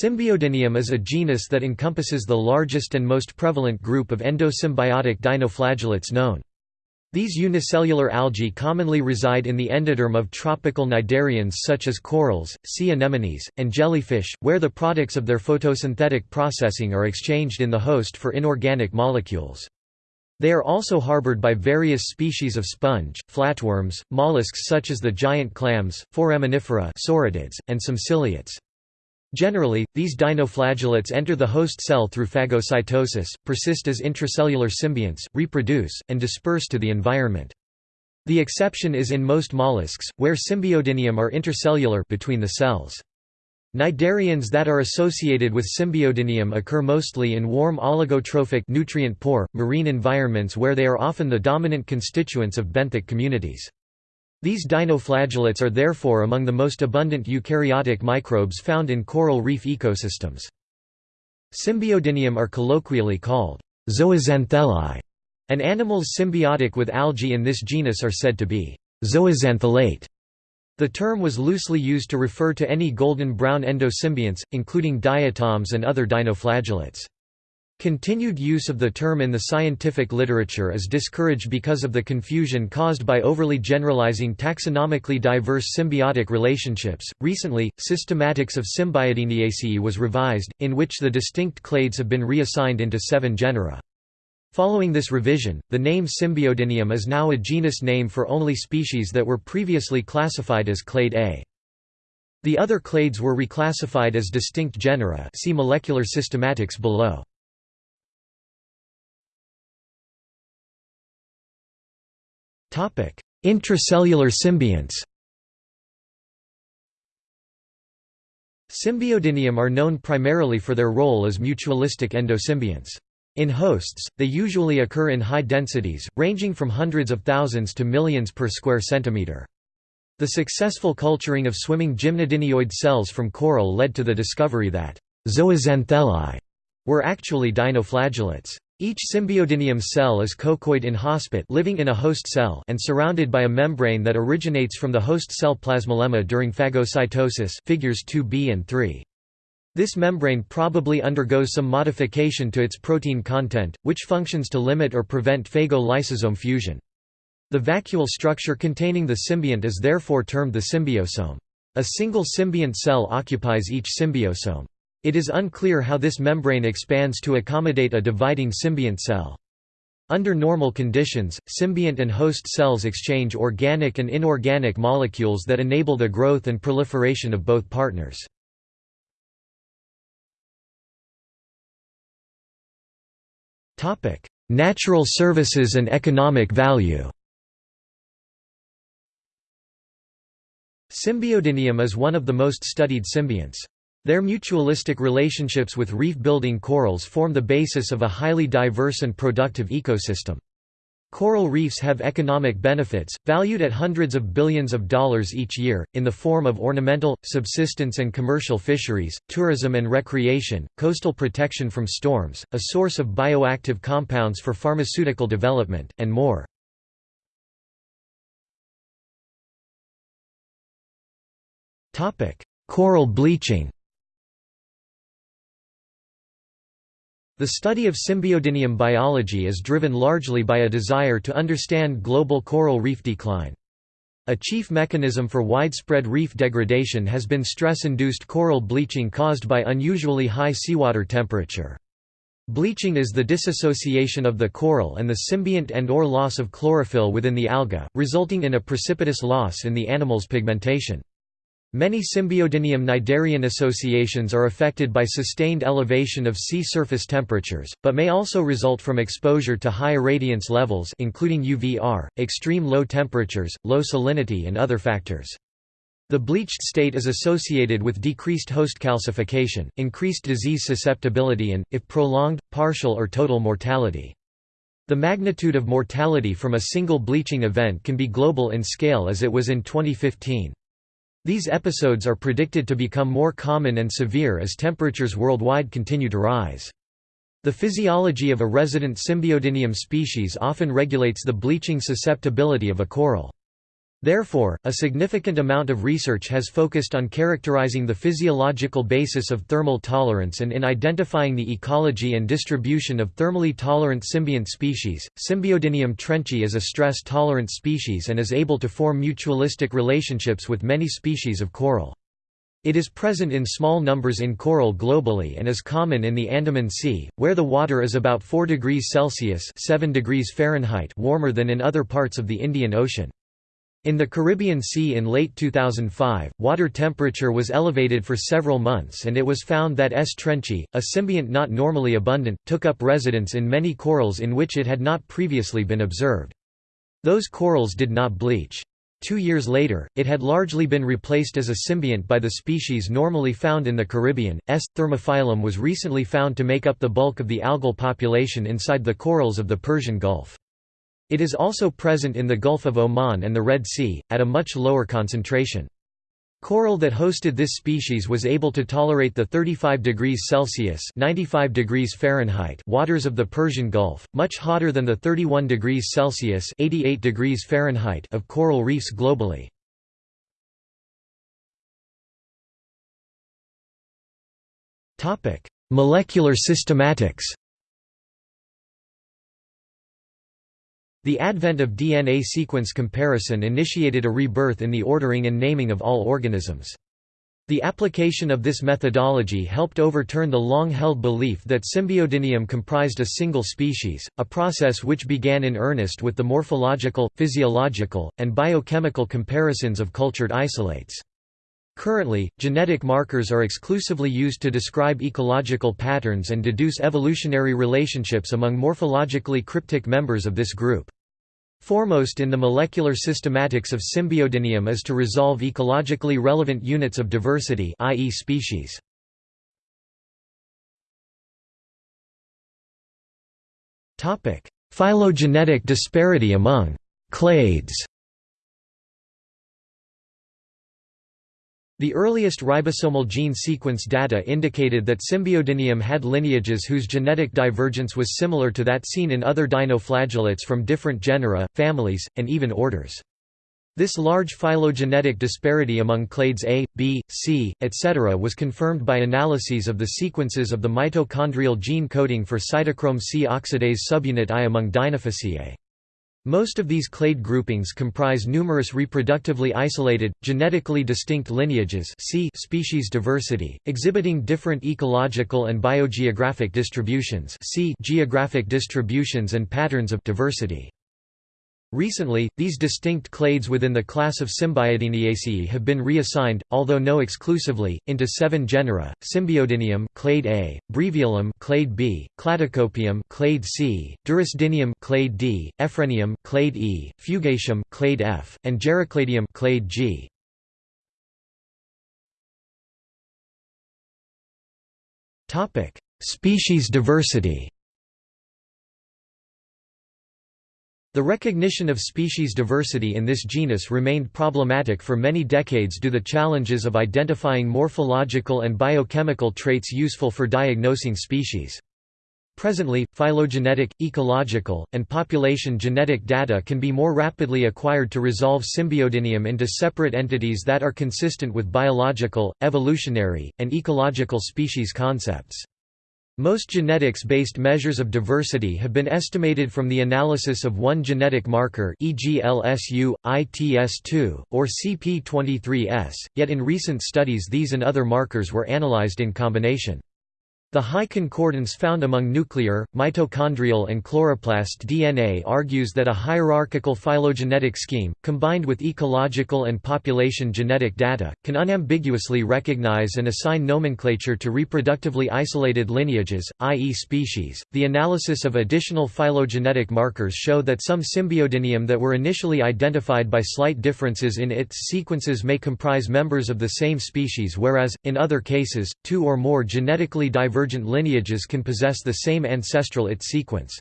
Symbiodinium is a genus that encompasses the largest and most prevalent group of endosymbiotic dinoflagellates known. These unicellular algae commonly reside in the endoderm of tropical cnidarians such as corals, sea anemones, and jellyfish, where the products of their photosynthetic processing are exchanged in the host for inorganic molecules. They are also harbored by various species of sponge, flatworms, mollusks such as the giant clams, foraminifera and some ciliates. Generally, these dinoflagellates enter the host cell through phagocytosis, persist as intracellular symbionts, reproduce, and disperse to the environment. The exception is in most mollusks, where symbiodinium are intercellular between the cells. Cnidarians that are associated with symbiodinium occur mostly in warm oligotrophic nutrient-poor, marine environments where they are often the dominant constituents of benthic communities. These dinoflagellates are therefore among the most abundant eukaryotic microbes found in coral reef ecosystems. Symbiodinium are colloquially called zooxanthellae, and animals symbiotic with algae in this genus are said to be zooxanthellate. The term was loosely used to refer to any golden brown endosymbionts, including diatoms and other dinoflagellates. Continued use of the term in the scientific literature is discouraged because of the confusion caused by overly generalizing taxonomically diverse symbiotic relationships. Recently, Systematics of Symbiodiniaceae was revised, in which the distinct clades have been reassigned into seven genera. Following this revision, the name Symbiodinium is now a genus name for only species that were previously classified as clade A. The other clades were reclassified as distinct genera see molecular systematics below. Intracellular symbionts Symbiodinium are known primarily for their role as mutualistic endosymbionts. In hosts, they usually occur in high densities, ranging from hundreds of thousands to millions per square centimeter. The successful culturing of swimming gymnodinioid cells from coral led to the discovery that zooxanthellae were actually dinoflagellates. Each symbiodinium cell is coccoid inhospite living in a host cell and surrounded by a membrane that originates from the host cell plasmalemma during phagocytosis figures 2b and 3. This membrane probably undergoes some modification to its protein content, which functions to limit or prevent phago-lysosome fusion. The vacuole structure containing the symbiont is therefore termed the symbiosome. A single symbiont cell occupies each symbiosome. It is unclear how this membrane expands to accommodate a dividing symbiont cell. Under normal conditions, symbiont and host cells exchange organic and inorganic molecules that enable the growth and proliferation of both partners. Natural services and economic value Symbiodinium is one of the most studied symbionts. Their mutualistic relationships with reef-building corals form the basis of a highly diverse and productive ecosystem. Coral reefs have economic benefits, valued at hundreds of billions of dollars each year, in the form of ornamental, subsistence and commercial fisheries, tourism and recreation, coastal protection from storms, a source of bioactive compounds for pharmaceutical development, and more. Coral bleaching The study of symbiodinium biology is driven largely by a desire to understand global coral reef decline. A chief mechanism for widespread reef degradation has been stress-induced coral bleaching caused by unusually high seawater temperature. Bleaching is the dissociation of the coral and the symbiont and or loss of chlorophyll within the alga, resulting in a precipitous loss in the animal's pigmentation. Many Symbiodinium cnidarian associations are affected by sustained elevation of sea surface temperatures, but may also result from exposure to high irradiance levels including UVR, extreme low temperatures, low salinity and other factors. The bleached state is associated with decreased host calcification, increased disease susceptibility and, if prolonged, partial or total mortality. The magnitude of mortality from a single bleaching event can be global in scale as it was in 2015. These episodes are predicted to become more common and severe as temperatures worldwide continue to rise. The physiology of a resident Symbiodinium species often regulates the bleaching susceptibility of a coral. Therefore, a significant amount of research has focused on characterizing the physiological basis of thermal tolerance and in identifying the ecology and distribution of thermally tolerant symbiont species. Symbiodinium trenchi is a stress-tolerant species and is able to form mutualistic relationships with many species of coral. It is present in small numbers in coral globally and is common in the Andaman Sea, where the water is about 4 degrees Celsius 7 degrees Fahrenheit warmer than in other parts of the Indian Ocean. In the Caribbean Sea in late 2005, water temperature was elevated for several months and it was found that S. trenchi, a symbiont not normally abundant, took up residence in many corals in which it had not previously been observed. Those corals did not bleach. Two years later, it had largely been replaced as a symbiont by the species normally found in the Caribbean. S. thermophilum was recently found to make up the bulk of the algal population inside the corals of the Persian Gulf. It is also present in the Gulf of Oman and the Red Sea, at a much lower concentration. Coral that hosted this species was able to tolerate the 35 degrees Celsius (95 degrees Fahrenheit) waters of the Persian Gulf, much hotter than the 31 degrees Celsius (88 degrees Fahrenheit) of coral reefs globally. Molecular systematics. The advent of DNA sequence comparison initiated a rebirth in the ordering and naming of all organisms. The application of this methodology helped overturn the long-held belief that Symbiodinium comprised a single species, a process which began in earnest with the morphological, physiological, and biochemical comparisons of cultured isolates. Currently, genetic markers are exclusively used to describe ecological patterns and deduce evolutionary relationships among morphologically cryptic members of this group. Foremost in the molecular systematics of Symbiodinium is to resolve ecologically relevant units of diversity i.e. species. Phylogenetic disparity among clades The earliest ribosomal gene sequence data indicated that Symbiodinium had lineages whose genetic divergence was similar to that seen in other dinoflagellates from different genera, families, and even orders. This large phylogenetic disparity among clades A, B, C, etc. was confirmed by analyses of the sequences of the mitochondrial gene coding for cytochrome C oxidase subunit I among Dinophyceae. Most of these clade groupings comprise numerous reproductively isolated, genetically distinct lineages see species diversity, exhibiting different ecological and biogeographic distributions see geographic distributions and patterns of diversity. Recently, these distinct clades within the class of Symbiodiniaceae have been reassigned, although no exclusively, into seven genera: Symbiodinium, clade A; Breviolum, clade B; Cladocopium, clade C; Durusdinium, clade D; Effrenium, clade E; Fugacium, clade F; and Gerakladium, clade G. Topic: Species diversity. The recognition of species diversity in this genus remained problematic for many decades due to the challenges of identifying morphological and biochemical traits useful for diagnosing species. Presently, phylogenetic, ecological, and population genetic data can be more rapidly acquired to resolve Symbiodinium into separate entities that are consistent with biological, evolutionary, and ecological species concepts. Most genetics-based measures of diversity have been estimated from the analysis of one genetic marker e.g. LSU, ITS2, or CP23S, yet in recent studies these and other markers were analyzed in combination. The high concordance found among nuclear, mitochondrial and chloroplast DNA argues that a hierarchical phylogenetic scheme, combined with ecological and population genetic data, can unambiguously recognize and assign nomenclature to reproductively isolated lineages, i.e. species. The analysis of additional phylogenetic markers show that some Symbiodinium that were initially identified by slight differences in its sequences may comprise members of the same species whereas, in other cases, two or more genetically diverse divergent lineages can possess the same ancestral IT sequence.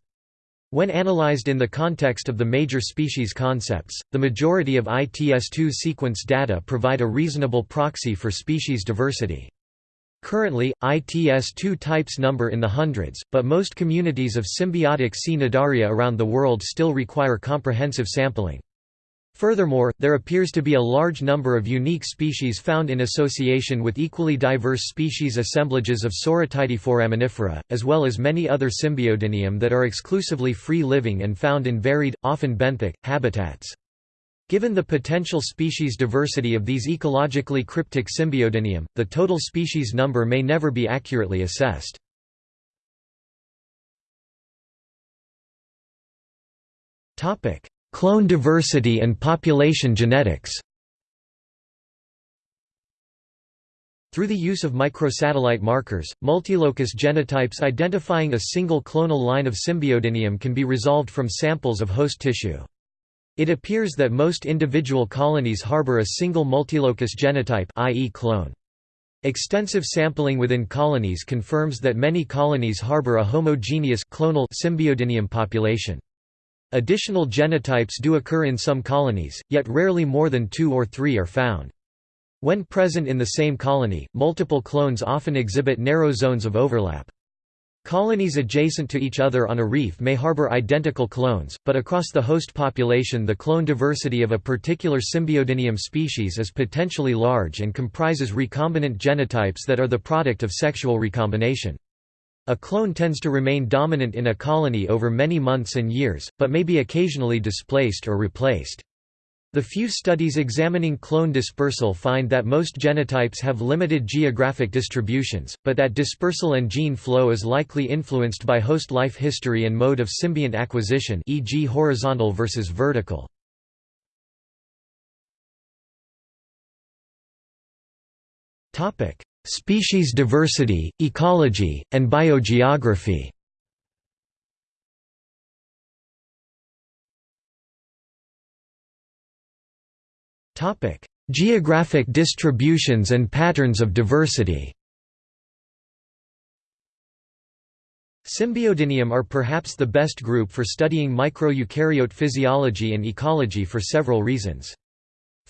When analyzed in the context of the major species concepts, the majority of ITS2 sequence data provide a reasonable proxy for species diversity. Currently, ITS2 types number in the hundreds, but most communities of symbiotic Cnidaria around the world still require comprehensive sampling. Furthermore, there appears to be a large number of unique species found in association with equally diverse species assemblages of Soritidae foraminifera, as well as many other Symbiodinium that are exclusively free-living and found in varied, often benthic, habitats. Given the potential species diversity of these ecologically cryptic Symbiodinium, the total species number may never be accurately assessed. Clone diversity and population genetics Through the use of microsatellite markers, multilocus genotypes identifying a single clonal line of Symbiodinium can be resolved from samples of host tissue. It appears that most individual colonies harbor a single multilocus genotype i.e. clone. Extensive sampling within colonies confirms that many colonies harbor a homogeneous clonal Symbiodinium population. Additional genotypes do occur in some colonies, yet rarely more than two or three are found. When present in the same colony, multiple clones often exhibit narrow zones of overlap. Colonies adjacent to each other on a reef may harbor identical clones, but across the host population the clone diversity of a particular Symbiodinium species is potentially large and comprises recombinant genotypes that are the product of sexual recombination. A clone tends to remain dominant in a colony over many months and years, but may be occasionally displaced or replaced. The few studies examining clone dispersal find that most genotypes have limited geographic distributions, but that dispersal and gene flow is likely influenced by host life history and mode of symbiont acquisition e.g. horizontal versus vertical. Species diversity, ecology, and biogeography Geographic distributions and patterns of diversity Symbiodinium are perhaps the best group for studying microeukaryote physiology and ecology for several reasons.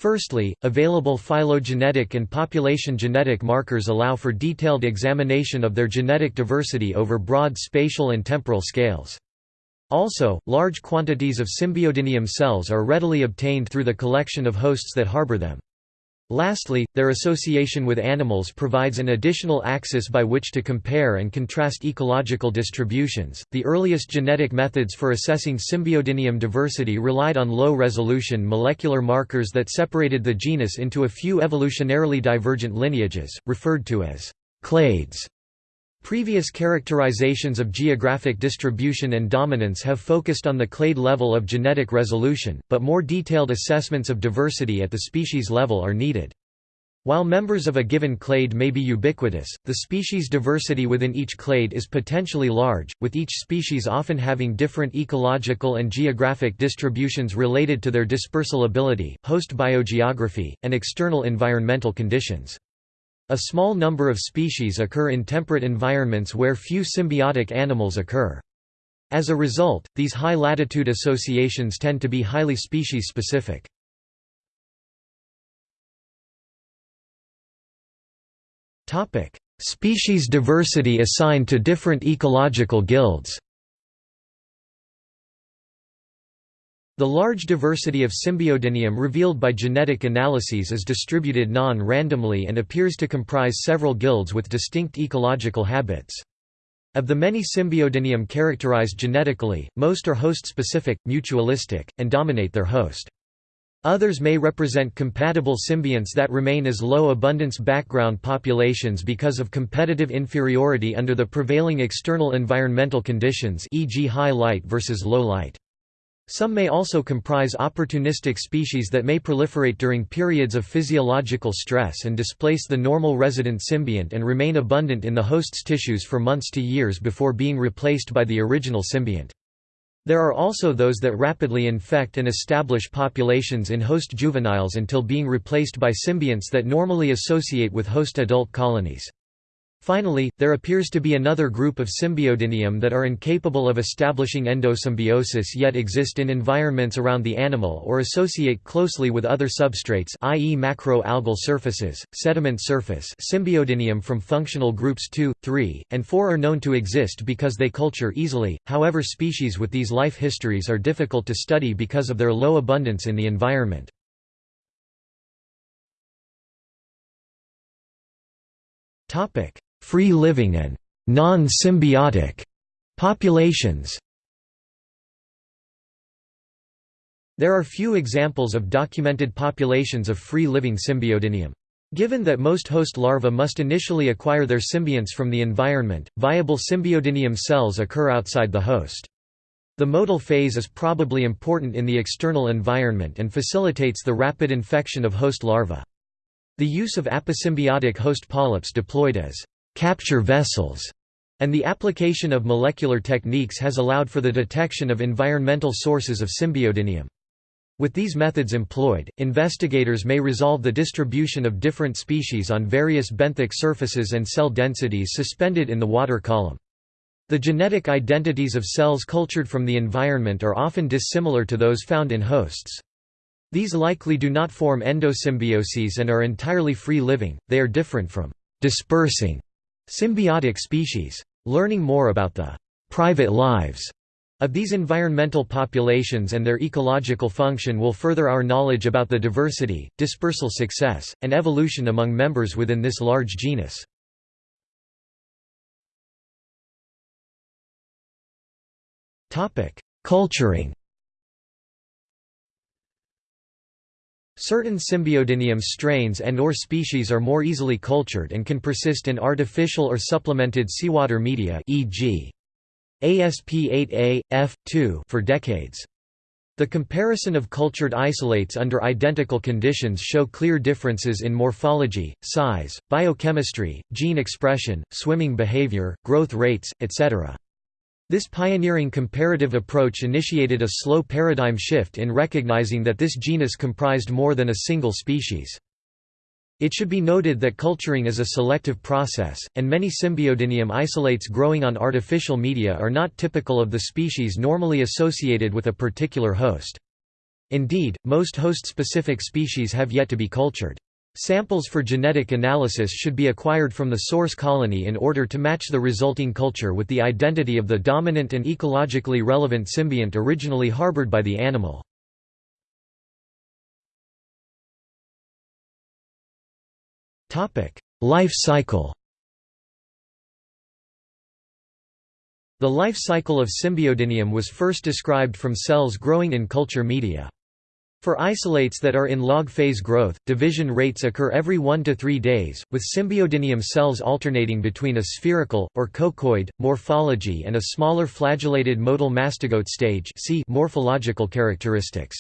Firstly, available phylogenetic and population genetic markers allow for detailed examination of their genetic diversity over broad spatial and temporal scales. Also, large quantities of Symbiodinium cells are readily obtained through the collection of hosts that harbor them. Lastly, their association with animals provides an additional axis by which to compare and contrast ecological distributions. The earliest genetic methods for assessing Symbiodinium diversity relied on low resolution molecular markers that separated the genus into a few evolutionarily divergent lineages, referred to as clades. Previous characterizations of geographic distribution and dominance have focused on the clade level of genetic resolution, but more detailed assessments of diversity at the species level are needed. While members of a given clade may be ubiquitous, the species diversity within each clade is potentially large, with each species often having different ecological and geographic distributions related to their dispersal ability, host biogeography, and external environmental conditions. A small number of species occur in temperate environments where few symbiotic animals occur. As a result, these high-latitude associations tend to be highly species-specific. Species diversity assigned to different ecological guilds The large diversity of Symbiodinium revealed by genetic analyses is distributed non-randomly and appears to comprise several guilds with distinct ecological habits. Of the many Symbiodinium characterized genetically, most are host-specific, mutualistic, and dominate their host. Others may represent compatible symbionts that remain as low abundance background populations because of competitive inferiority under the prevailing external environmental conditions e.g. high light versus low light. Some may also comprise opportunistic species that may proliferate during periods of physiological stress and displace the normal resident symbiont and remain abundant in the host's tissues for months to years before being replaced by the original symbiont. There are also those that rapidly infect and establish populations in host juveniles until being replaced by symbionts that normally associate with host adult colonies. Finally, there appears to be another group of Symbiodinium that are incapable of establishing endosymbiosis yet exist in environments around the animal or associate closely with other substrates i.e. macro-algal surfaces, sediment surface Symbiodinium from functional groups 2, 3, and 4 are known to exist because they culture easily, however species with these life histories are difficult to study because of their low abundance in the environment. Free living and non-symbiotic populations There are few examples of documented populations of free-living Symbiodinium. Given that most host larvae must initially acquire their symbionts from the environment, viable Symbiodinium cells occur outside the host. The motile phase is probably important in the external environment and facilitates the rapid infection of host larvae. The use of aposymbiotic host polyps deployed as capture vessels and the application of molecular techniques has allowed for the detection of environmental sources of symbiodinium. With these methods employed, investigators may resolve the distribution of different species on various benthic surfaces and cell densities suspended in the water column. The genetic identities of cells cultured from the environment are often dissimilar to those found in hosts. These likely do not form endosymbioses and are entirely free-living, they are different from dispersing symbiotic species. Learning more about the private lives of these environmental populations and their ecological function will further our knowledge about the diversity, dispersal success, and evolution among members within this large genus. Culturing Certain Symbiodinium strains and or species are more easily cultured and can persist in artificial or supplemented seawater media e.g. ASP8A, F2 for decades. The comparison of cultured isolates under identical conditions show clear differences in morphology, size, biochemistry, gene expression, swimming behavior, growth rates, etc. This pioneering comparative approach initiated a slow paradigm shift in recognizing that this genus comprised more than a single species. It should be noted that culturing is a selective process, and many Symbiodinium isolates growing on artificial media are not typical of the species normally associated with a particular host. Indeed, most host-specific species have yet to be cultured. Samples for genetic analysis should be acquired from the source colony in order to match the resulting culture with the identity of the dominant and ecologically relevant symbiont originally harbored by the animal. Life cycle The life cycle of Symbiodinium was first described from cells growing in culture media. For isolates that are in log phase growth, division rates occur every 1 to 3 days, with symbiodinium cells alternating between a spherical, or coccoid, morphology and a smaller flagellated motile mastigote stage see morphological characteristics.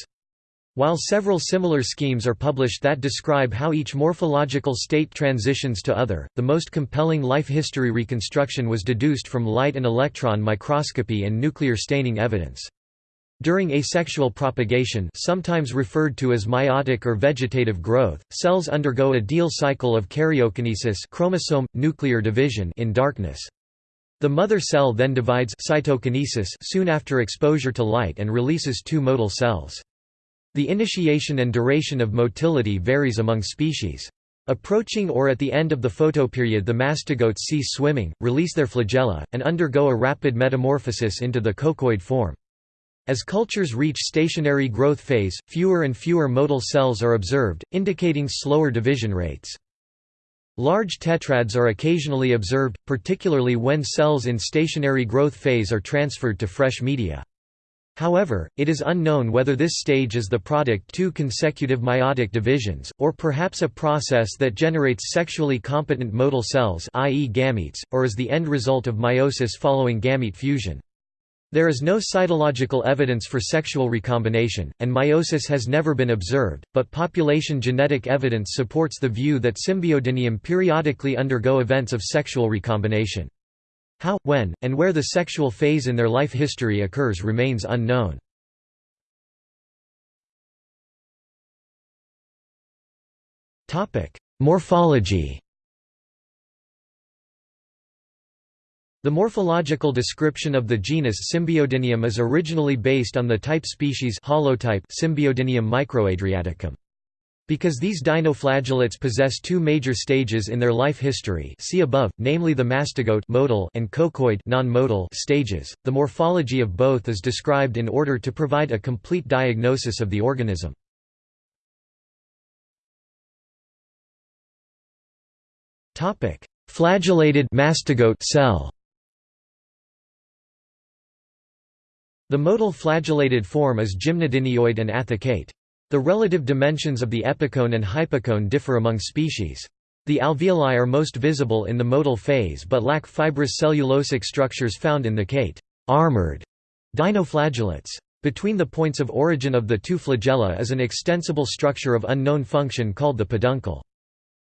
While several similar schemes are published that describe how each morphological state transitions to other, the most compelling life history reconstruction was deduced from light and electron microscopy and nuclear staining evidence. During asexual propagation sometimes referred to as meiotic or vegetative growth, cells undergo a diel cycle of karyokinesis chromosome, nuclear division in darkness. The mother cell then divides cytokinesis soon after exposure to light and releases two motile cells. The initiation and duration of motility varies among species. Approaching or at the end of the photoperiod the mastigotes cease swimming, release their flagella, and undergo a rapid metamorphosis into the coccoid form. As cultures reach stationary growth phase, fewer and fewer motile cells are observed, indicating slower division rates. Large tetrads are occasionally observed, particularly when cells in stationary growth phase are transferred to fresh media. However, it is unknown whether this stage is the product two consecutive meiotic divisions, or perhaps a process that generates sexually competent motile cells i.e. gametes, or is the end result of meiosis following gamete fusion. There is no cytological evidence for sexual recombination, and meiosis has never been observed, but population genetic evidence supports the view that Symbiodinium periodically undergo events of sexual recombination. How, when, and where the sexual phase in their life history occurs remains unknown. Morphology The morphological description of the genus Symbiodinium is originally based on the type species holotype Symbiodinium microadriaticum. Because these dinoflagellates possess two major stages in their life history see above, namely the mastigote modal and coccoid non-motile stages, the morphology of both is described in order to provide a complete diagnosis of the organism. Flagellated mastigote cell The motile flagellated form is gymnodinioid and athecate. The relative dimensions of the epicone and hypocone differ among species. The alveoli are most visible in the motile phase but lack fibrous cellulosic structures found in the cate armored dinoflagellates. Between the points of origin of the two flagella is an extensible structure of unknown function called the peduncle.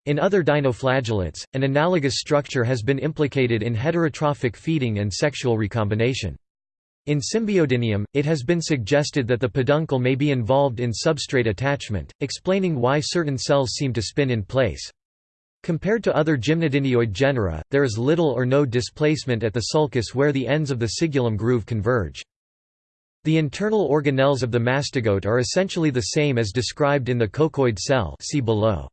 In other dinoflagellates, an analogous structure has been implicated in heterotrophic feeding and sexual recombination. In Symbiodinium, it has been suggested that the peduncle may be involved in substrate attachment, explaining why certain cells seem to spin in place. Compared to other gymnodinioid genera, there is little or no displacement at the sulcus where the ends of the cingulum groove converge. The internal organelles of the mastigote are essentially the same as described in the coccoid cell see below.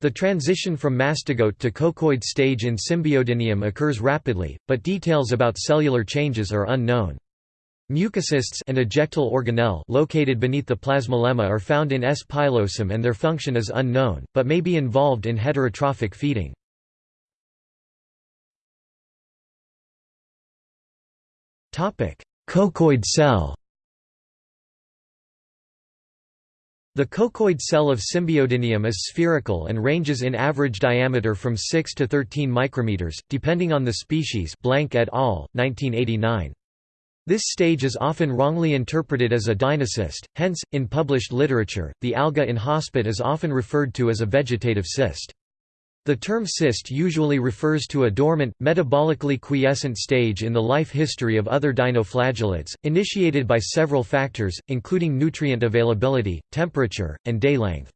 The transition from mastigote to coccoid stage in Symbiodinium occurs rapidly, but details about cellular changes are unknown. Mucocysts and ejectile organelle located beneath the plasmalemma are found in S. pilosum and their function is unknown, but may be involved in heterotrophic feeding. Coccoid cell The coccoid cell of Symbiodinium is spherical and ranges in average diameter from 6 to 13 micrometers, depending on the species Blank et al., 1989. This stage is often wrongly interpreted as a dinocyst, hence, in published literature, the alga in hospit is often referred to as a vegetative cyst. The term cyst usually refers to a dormant, metabolically quiescent stage in the life history of other dinoflagellates, initiated by several factors, including nutrient availability, temperature, and day length.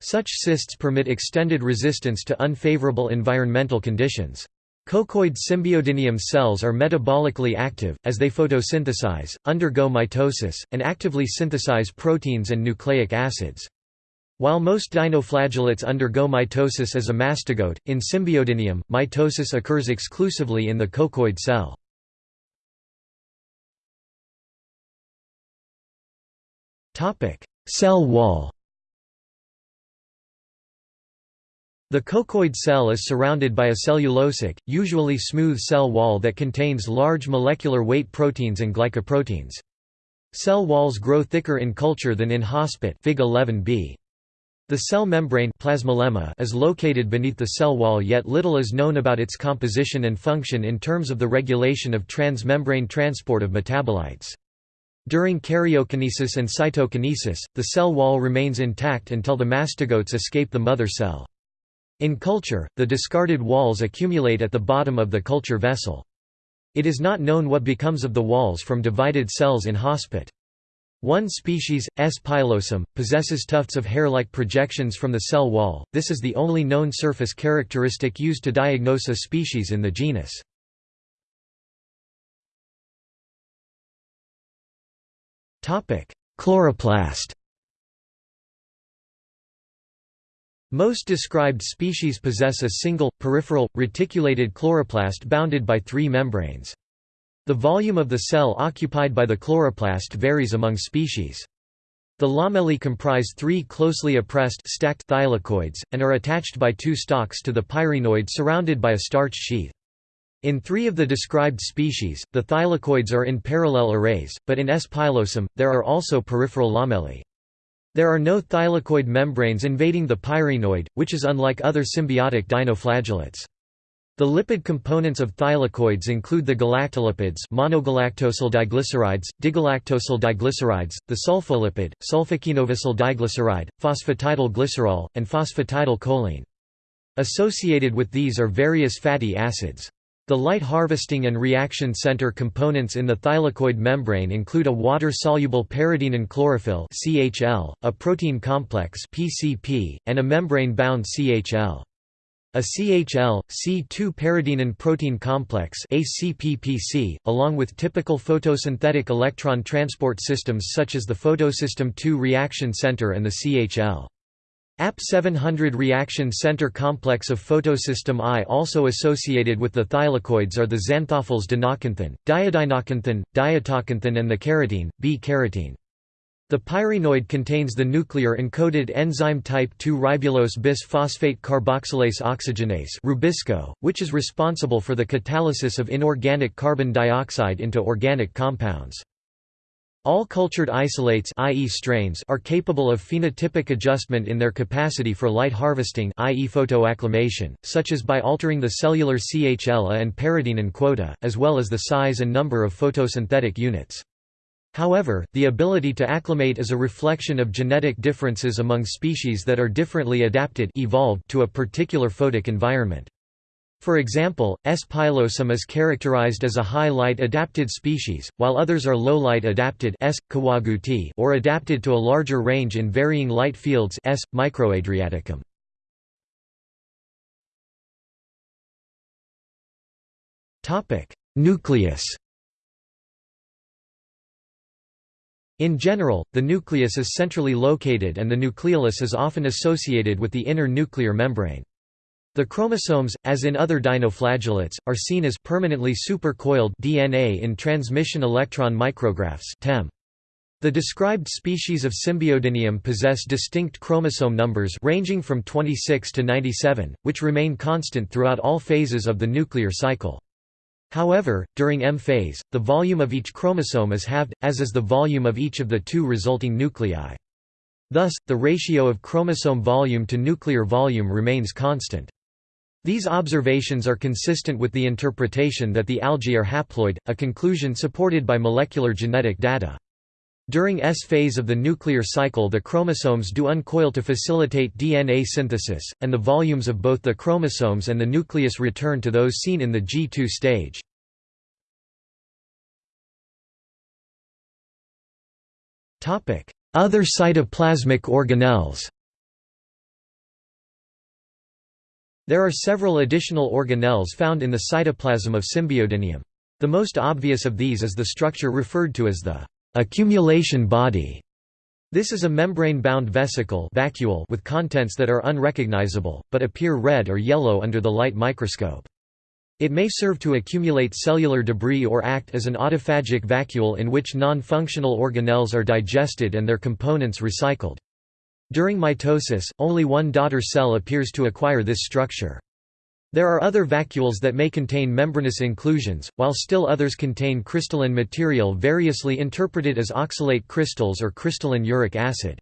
Such cysts permit extended resistance to unfavorable environmental conditions. Coccoid symbiodinium cells are metabolically active, as they photosynthesize, undergo mitosis, and actively synthesize proteins and nucleic acids. While most dinoflagellates undergo mitosis as a mastigote, in Symbiodinium, mitosis occurs exclusively in the coccoid cell. Cell wall The coccoid cell is surrounded by a cellulosic, usually smooth cell wall that contains large molecular weight proteins and glycoproteins. Cell walls grow thicker in culture than in hospit Fig 11b. The cell membrane plasmalemma is located beneath the cell wall yet little is known about its composition and function in terms of the regulation of transmembrane transport of metabolites. During karyokinesis and cytokinesis, the cell wall remains intact until the mastigotes escape the mother cell. In culture, the discarded walls accumulate at the bottom of the culture vessel. It is not known what becomes of the walls from divided cells in hospit. One species, S. pilosum, possesses tufts of hair-like projections from the cell wall, this is the only known surface characteristic used to diagnose a species in the genus. Chloroplast Most described species possess a single, peripheral, reticulated chloroplast bounded by three membranes. The volume of the cell occupied by the chloroplast varies among species. The lamellae comprise three closely appressed stacked thylakoids, and are attached by two stalks to the pyrenoid surrounded by a starch sheath. In three of the described species, the thylakoids are in parallel arrays, but in S. pilosum, there are also peripheral lamellae. There are no thylakoid membranes invading the pyrenoid, which is unlike other symbiotic dinoflagellates. The lipid components of thylakoids include the galactolipids monogalactosyl diglycerides, digalactosyl diglycerides, the sulfolipid, sulfoquinovosyl diglyceride, phosphatidyl glycerol, and phosphatidyl choline. Associated with these are various fatty acids. The light harvesting and reaction center components in the thylakoid membrane include a water-soluble peridinin chlorophyll (CHL), a protein complex (PCP), and a membrane-bound CHL. A CHL, C2 peridinin protein complex ACPPC, along with typical photosynthetic electron transport systems such as the photosystem II reaction center and the CHL. AP 700 reaction center complex of photosystem I also associated with the thylakoids are the xanthophylls dinoxanthin, diadinoxanthin, diatoxanthin and the carotene, B-carotene. The pyrenoid contains the nuclear encoded enzyme type 2 ribulose bisphosphate carboxylase oxygenase Rubisco, which is responsible for the catalysis of inorganic carbon dioxide into organic compounds. All cultured isolates i.e. strains are capable of phenotypic adjustment in their capacity for light harvesting i.e. photoacclimation, such as by altering the cellular CHL and peridinin quota, as well as the size and number of photosynthetic units. However, the ability to acclimate is a reflection of genetic differences among species that are differently adapted evolved to a particular photic environment. For example, S. pilosum is characterized as a high-light adapted species, while others are low-light adapted S. kawaguti or adapted to a larger range in varying light fields S. microadriaticum. Nucleus In general, the nucleus is centrally located and the nucleolus is often associated with the inner nuclear membrane. The chromosomes, as in other dinoflagellates, are seen as permanently supercoiled DNA in transmission electron micrographs TEM. The described species of Symbiodinium possess distinct chromosome numbers ranging from 26 to 97, which remain constant throughout all phases of the nuclear cycle. However, during M phase, the volume of each chromosome is halved, as is the volume of each of the two resulting nuclei. Thus, the ratio of chromosome volume to nuclear volume remains constant. These observations are consistent with the interpretation that the algae are haploid, a conclusion supported by molecular genetic data. During S phase of the nuclear cycle the chromosomes do uncoil to facilitate DNA synthesis, and the volumes of both the chromosomes and the nucleus return to those seen in the G2 stage. Other cytoplasmic organelles There are several additional organelles found in the cytoplasm of Symbiodinium. The most obvious of these is the structure referred to as the accumulation body. This is a membrane-bound vesicle vacuole with contents that are unrecognizable, but appear red or yellow under the light microscope. It may serve to accumulate cellular debris or act as an autophagic vacuole in which non-functional organelles are digested and their components recycled. During mitosis, only one daughter cell appears to acquire this structure. There are other vacuoles that may contain membranous inclusions, while still others contain crystalline material variously interpreted as oxalate crystals or crystalline uric acid.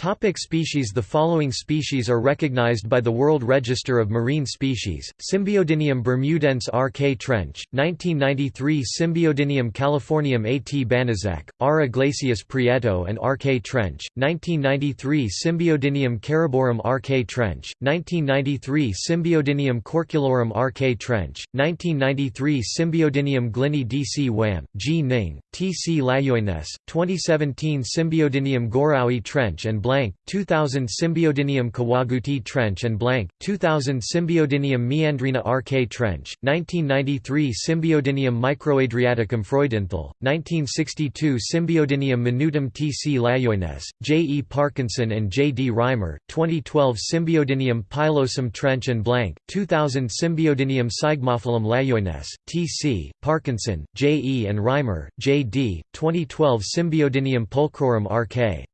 Topic species The following species are recognized by the World Register of Marine Species, Symbiodinium bermudense R.K. Trench, 1993 Symbiodinium californium A.T. Banaszak, R. Iglesias Prieto and R.K. Trench, 1993 Symbiodinium cariborum R.K. Trench, 1993 Symbiodinium corculorum R.K. Trench, 1993 Symbiodinium glynni D.C. Wham, G. Ning, T.C. LaJeunesse, 2017 Symbiodinium goreaui Trench and blank, 2000 Symbiodinium Kawaguti Trench and blank, 2000 Symbiodinium meandrina RK Trench, 1993 Symbiodinium microadriaticum freudenthal, 1962 Symbiodinium minutum T.C. LaJeunesse, J. E. Parkinson and J. D. Reimer, 2012 Symbiodinium pilosum Trench and blank, 2000 Symbiodinium sigmophilum LaJeunesse, T.C., Parkinson, J. E. and Reimer, J. D., 2012 Symbiodinium pulchrorum RK.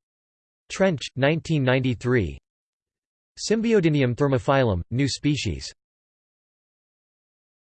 Trench, 1993 Symbiodinium thermophilum, new species